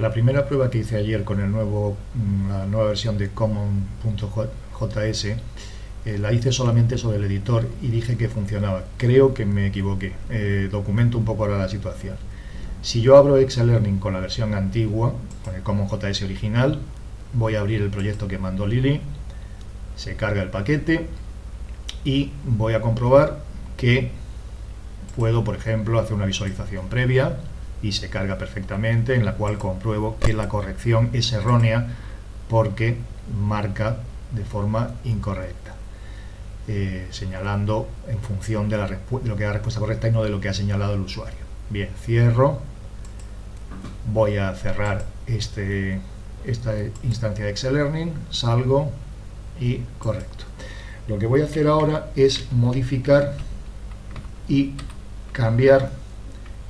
La primera prueba que hice ayer con el nuevo, mm, la nueva versión de common.js eh, la hice solamente sobre el editor y dije que funcionaba. Creo que me equivoqué. Eh, documento un poco ahora la situación. Si yo abro Excel Learning con la versión antigua, con el CommonJS original, voy a abrir el proyecto que mandó Lili, se carga el paquete y voy a comprobar que puedo, por ejemplo, hacer una visualización previa y se carga perfectamente, en la cual compruebo que la corrección es errónea porque marca de forma incorrecta, eh, señalando en función de, la de lo que es la respuesta correcta y no de lo que ha señalado el usuario. Bien, cierro, voy a cerrar este, esta instancia de Excel Learning, salgo y correcto. Lo que voy a hacer ahora es modificar y cambiar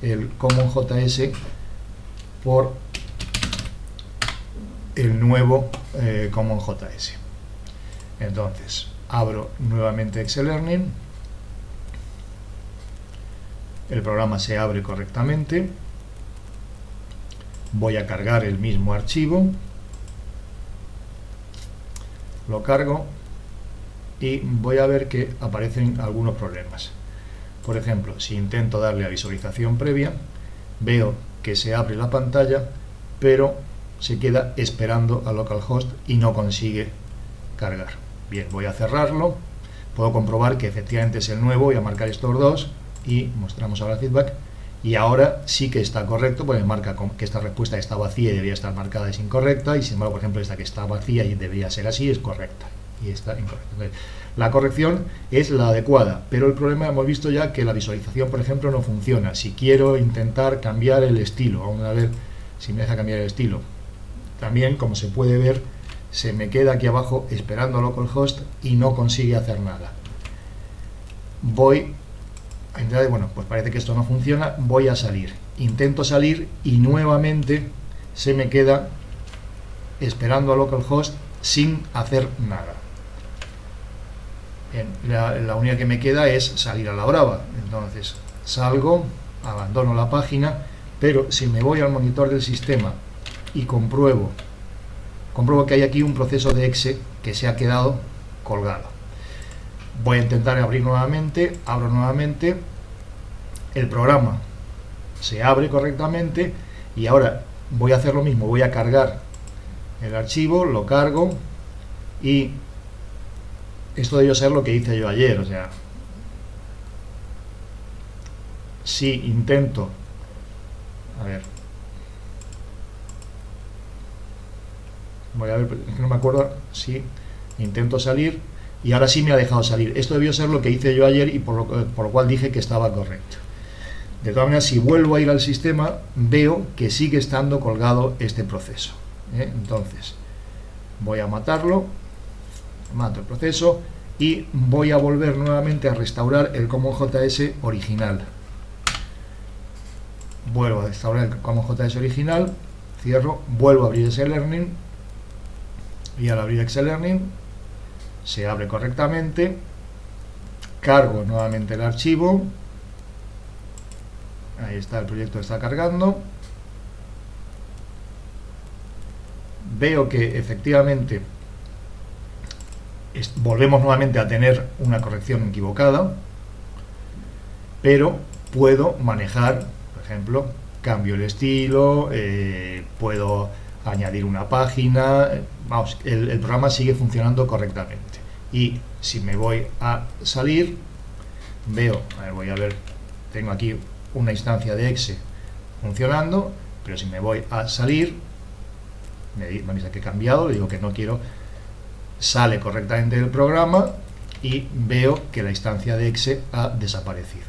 el CommonJS por el nuevo eh, CommonJS. Entonces, abro nuevamente Excel Learning, el programa se abre correctamente, voy a cargar el mismo archivo, lo cargo y voy a ver que aparecen algunos problemas. Por ejemplo, si intento darle a visualización previa, veo que se abre la pantalla, pero se queda esperando a localhost y no consigue cargar. Bien, voy a cerrarlo, puedo comprobar que efectivamente es el nuevo, voy a marcar estos dos y mostramos ahora feedback. Y ahora sí que está correcto, porque marca que esta respuesta está vacía y debería estar marcada es incorrecta y sin embargo, por ejemplo, esta que está vacía y debería ser así es correcta y está incorrecta. la corrección es la adecuada, pero el problema hemos visto ya que la visualización, por ejemplo, no funciona. Si quiero intentar cambiar el estilo, vamos a ver si me deja cambiar el estilo. También, como se puede ver, se me queda aquí abajo esperando a localhost y no consigue hacer nada. Voy a bueno, pues parece que esto no funciona, voy a salir. Intento salir y nuevamente se me queda esperando a localhost sin hacer nada la, única que me queda es salir a la brava. Entonces, salgo, abandono la página, pero si me voy al monitor del sistema y compruebo, compruebo que hay aquí un proceso de exe que se ha quedado colgado. Voy a intentar abrir nuevamente, abro nuevamente, el programa se abre correctamente y ahora voy a hacer lo mismo, voy a cargar el archivo, lo cargo y esto debió ser lo que hice yo ayer, o sea, si intento, a ver, voy a ver, es que no me acuerdo si intento salir y ahora sí me ha dejado salir. Esto debió ser lo que hice yo ayer y por lo, por lo cual dije que estaba correcto. De todas maneras, si vuelvo a ir al sistema, veo que sigue estando colgado este proceso. ¿eh? Entonces, voy a matarlo mato el proceso y voy a volver nuevamente a restaurar el CommonJS original. Vuelvo a restaurar el CommonJS original, cierro, vuelvo a abrir Excel Learning y al abrir Excel Learning se abre correctamente, cargo nuevamente el archivo, ahí está, el proyecto está cargando, veo que efectivamente volvemos nuevamente a tener una corrección equivocada, pero puedo manejar, por ejemplo, cambio el estilo, eh, puedo añadir una página, vamos, el, programa sigue funcionando correctamente. Y si me voy a salir, veo, a ver, voy a ver, tengo aquí una instancia de exe funcionando, pero si me voy a salir, me, me dice que he cambiado, le digo que no quiero sale correctamente del programa y veo que la instancia de exe ha desaparecido.